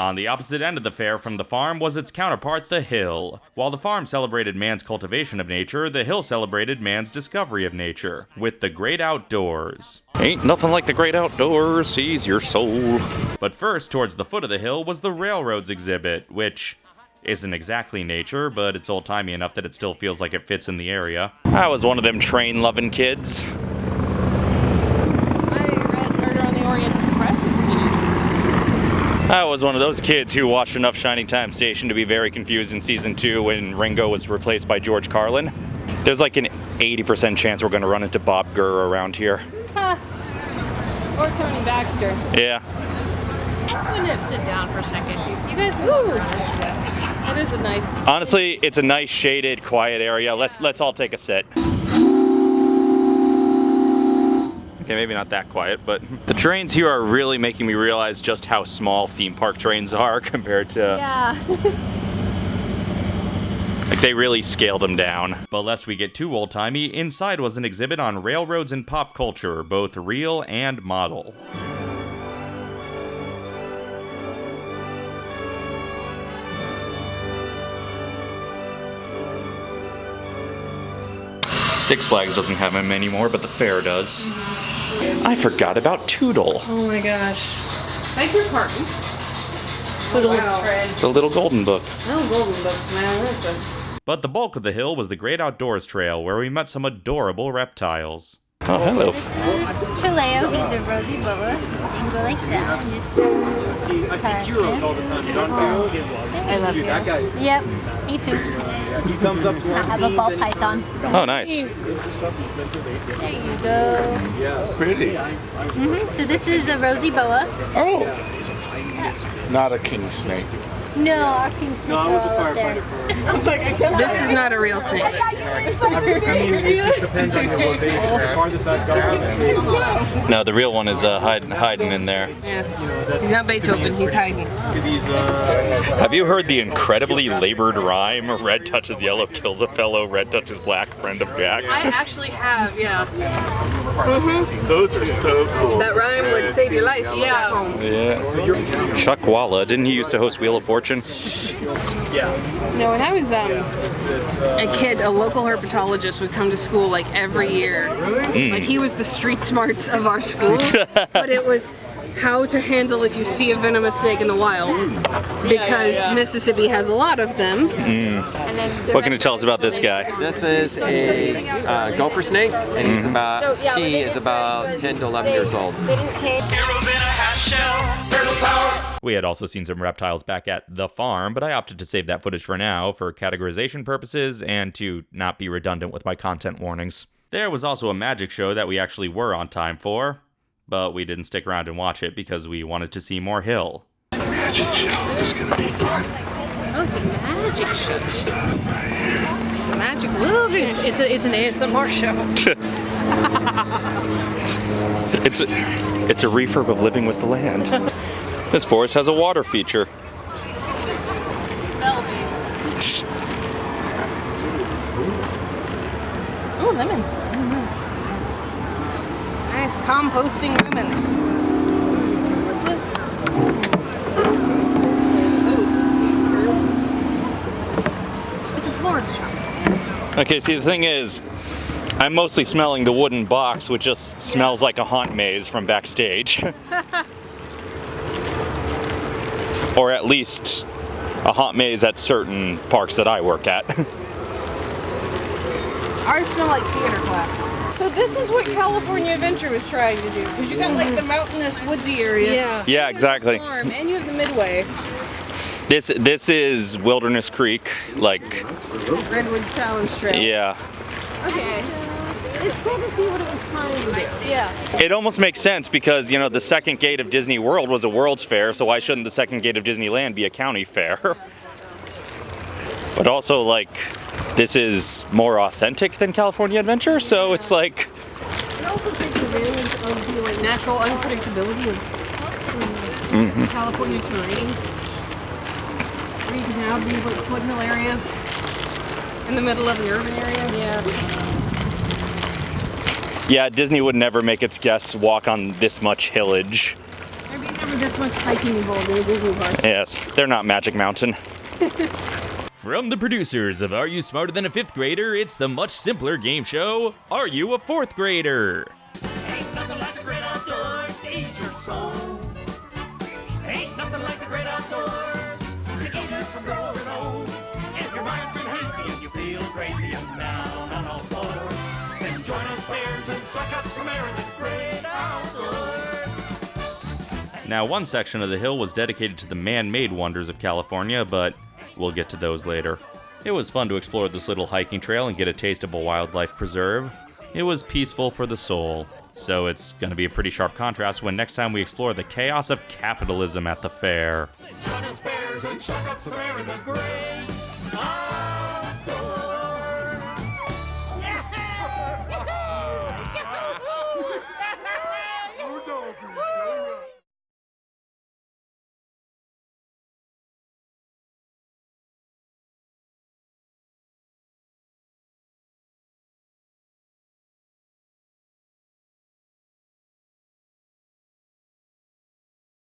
On the opposite end of the fair from the farm was its counterpart, the hill. While the farm celebrated man's cultivation of nature, the hill celebrated man's discovery of nature, with the great outdoors. Ain't nothing like the great outdoors to ease your soul. But first, towards the foot of the hill was the railroads exhibit, which isn't exactly nature, but it's old timey enough that it still feels like it fits in the area. I was one of them train loving kids. I read Murder on the Orient Express as a kid. I was one of those kids who watched enough Shining Time Station to be very confused in season two when Ringo was replaced by George Carlin. There's like an 80% chance we're gonna run into Bob Gurr around here. Or Tony Baxter. Yeah. I'm gonna sit down for a second. You guys Ooh. around this bit. That is a nice. Honestly, it's a nice shaded, quiet area. Let's let's all take a sit. Okay, maybe not that quiet, but the trains here are really making me realize just how small theme park trains are compared to Yeah. like they really scale them down. But lest we get too old timey, inside was an exhibit on railroads and pop culture, both real and model. Six Flags doesn't have them anymore, but the fair does. I forgot about Tootle, Oh my gosh. Thank your pardon. Tootles wow. tread. the little golden book. Oh, golden books, man. That's a. But the bulk of the hill was the Great Outdoors Trail, where we met some adorable reptiles. Oh, hello. This is Chileo. He's a rosy boa. So you can go like that and just See, I see heroes all the time. John I love Dude, that guy, Yep, me too. He comes up to I have a ball and- python. Oh, nice. There you go. Pretty. Mm -hmm. So this is a rosy boa. Oh. Not a king snake. No, our king snakes No, I are was all a up there. firefighter for. This is not a real snake. I mean, it just depends on your rotation. The farthest I've gone, No, the real one is uh, hiding, hiding in there. Yeah. He's not Beethoven. He's hiding. uh, Have you heard the incredibly labored rhyme? Red touches yellow, kills a fellow. Red touches black, friend of Jack. I actually have, yeah. Mhm. those are so cool. That rhyme would save your life. Yeah. Yeah. Chuck Walla, didn't he used to host Wheel of Fortune? Yeah. No, when I was um, a kid, a local herpetologist would come to school like every year. Like he was the street smarts of our school, but it was how to handle if you see a venomous snake in the wild because Mississippi has a lot of them. What can you tell us about this guy? This is a uh, gopher snake, and he's about, she is about 10 to 11 years old. They didn't change. We had also seen some reptiles back at the farm, but I opted to save that footage for now for categorization purposes and to not be redundant with my content warnings. There was also a magic show that we actually were on time for, but we didn't stick around and watch it because we wanted to see more Hill. Oh, it's a magic show. Oh, it's a magic wilderness. It's, a, it's an ASMR show. It's a, it's a refurb of Living with the Land. This forest has a water feature. Smell me. Oh, lemons. Nice composting lemons. Yes. Those herbs. It's a florist shop. Okay, see the thing is, I'm mostly smelling the wooden box, which just smells like a haunt maze from backstage. or at least a haunt maze at certain parks that I work at. Ours smell like theater class. So this is what California Adventure was trying to do, because you got like the mountainous woodsy area. Yeah. yeah, exactly. Farm, and you have the midway. This this is Wilderness Creek, like Redwood Challenge Trail. yeah. Okay. It's cool to see what it was trying to do. Yeah. It almost makes sense because, you know, the second gate of Disney World was a World's Fair, so why shouldn't the second gate of Disneyland be a county fair? But also, like, this is more authentic than California Adventure, so it's like, It also takes advantage of the like natural unpredictability of Mm-hmm. California terrain. Where you can have these like foothill areas in the middle of an urban area. Yeah. Yeah, Disney would never make its guests walk on this much hillage. There be never this much hiking involved in a Disney park. Yes, they're not Magic Mountain. From the producers of Are You Smarter Than a Fifth Grader, it's the much simpler game show, Are You a Fourth Grader? Ain't nothing like the great outdoors to ease your soul. Ain't nothing like the great outdoors to keep you from growing old. If your mind's been hazy and you feel crazy and down on all fours, then join us bears and suck up some air in the great outdoors. Now, one section of the hill was dedicated to the man made wonders of California, but we'll get to those later. It was fun to explore this little hiking trail and get a taste of a wildlife preserve. It was peaceful for the soul. So it's going to be a pretty sharp contrast when next time we explore the chaos of capitalism at the fair.